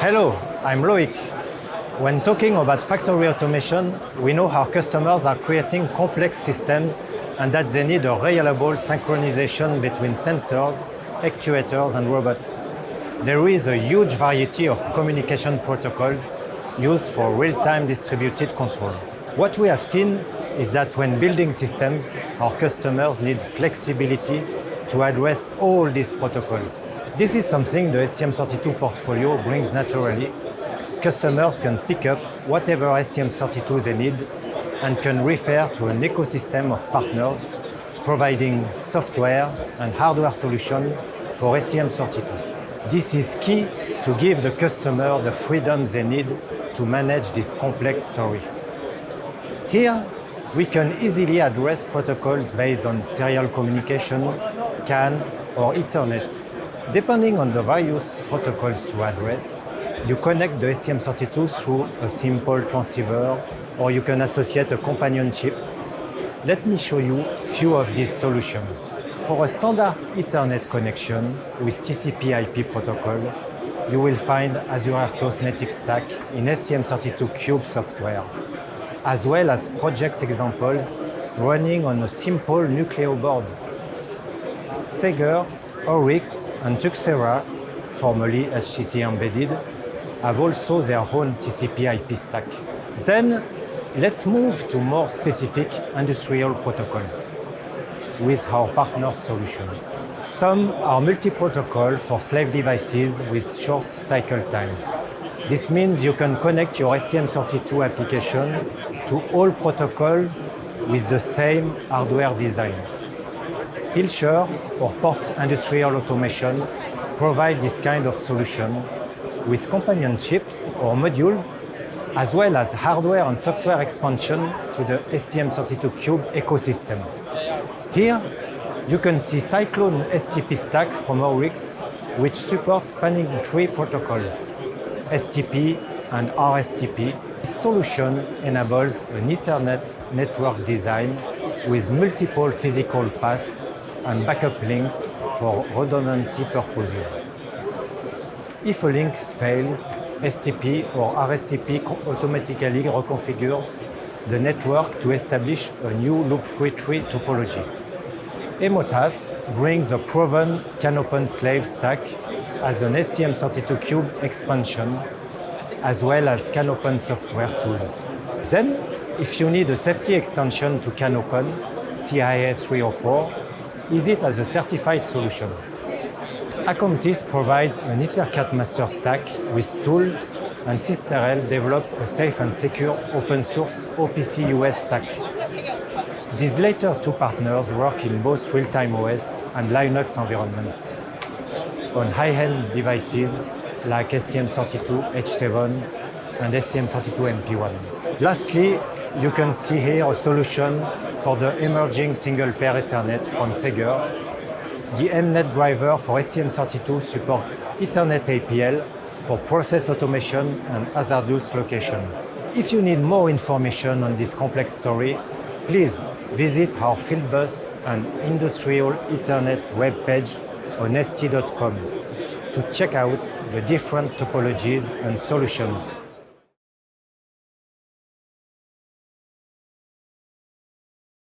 Hello, I'm Loic. When talking about factory automation, we know our customers are creating complex systems and that they need a reliable synchronization between sensors, actuators and robots. There is a huge variety of communication protocols used for real-time distributed control. What we have seen is that when building systems, our customers need flexibility to address all these protocols. This is something the STM32 portfolio brings naturally. Customers can pick up whatever STM32 they need and can refer to an ecosystem of partners providing software and hardware solutions for STM32. This is key to give the customer the freedom they need to manage this complex story. Here, we can easily address protocols based on serial communication, CAN or Ethernet. Depending on the various protocols to address, you connect the STM32 through a simple transceiver or you can associate a companion chip. Let me show you few of these solutions. For a standard Ethernet connection with TCP IP protocol, you will find Azure RTOS NetX Stack in STM32Cube software, as well as project examples running on a simple Nucleo board. SEGGER, Oryx, and Tuxera, formerly HCC Embedded, have also their own TCP IP stack. Then let's move to more specific industrial protocols with our partner solutions. Some are multi-protocol for slave devices with short cycle times. This means you can connect your STM32 application to all protocols with the same hardware design. Hilscher or Port Industrial Automation provide this kind of solution with companion chips or modules, as well as hardware and software expansion to the STM32Cube ecosystem. Here, you can see Cyclone STP stack from Oryx, which supports spanning tree protocols, STP and RSTP. This solution enables an Ethernet network design with multiple physical paths and backup links for redundancy purposes. If a link fails, STP or RSTP automatically reconfigures the network to establish a new loop-free tree topology. Emotas brings a proven CANopen slave stack as an STM32Cube expansion, as well as CANopen software tools. Then, if you need a safety extension to CANopen, CiA 304, use it as a certified solution. Acontis provides an EtherCAT master stack with tools and Systerel developed a safe and secure open source OPC UA stack. These later two partners work in both real-time OS and Linux environments on high-end devices like STM32 H7 and STM32 MP1. Lastly, you can see here a solution for the emerging single pair Ethernet from SEGGER. The emNet driver for STM32 supports Ethernet APL for process automation and hazardous locations. If you need more information on this complex story, please visit our Fieldbus and Industrial Ethernet webpage on st.com to check out the different topologies and solutions